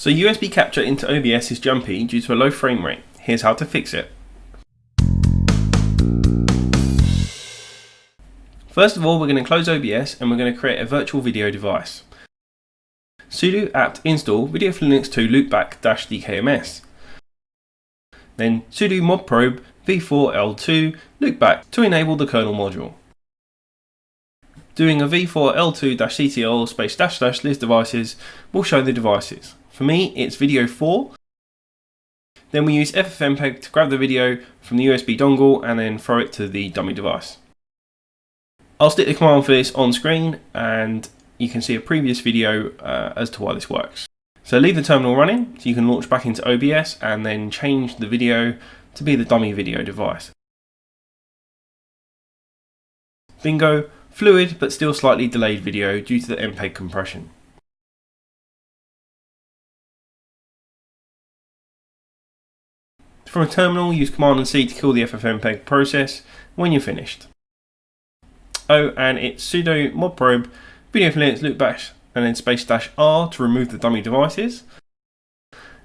So USB capture into OBS is jumpy due to a low frame rate. Here's how to fix it. First of all, we're going to close OBS and we're going to create a virtual video device. sudo apt install video for linux 2 loopback-dkms. Then sudo modprobe v4l2 loopback to enable the kernel module. Doing a v4l2-ctl space dash dash list devices will show the devices. For me, it's video 4. Then we use FFmpeg to grab the video from the USB dongle and then throw it to the dummy device. I'll stick the command for this on screen and you can see a previous video uh, as to why this works. So leave the terminal running so you can launch back into OBS and then change the video to be the dummy video device. Bingo, fluid but still slightly delayed video due to the MPEG compression. From a terminal, use Command and C to kill the FFmpeg process when you're finished. Oh, and it's sudo modprobe video Linux loopback and then space dash R to remove the dummy devices.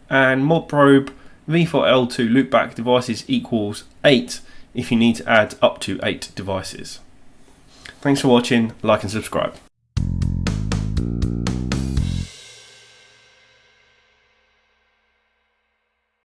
And modprobe v4l2 loopback devices equals 8 if you need to add up to 8 devices. Thanks for watching, like and subscribe.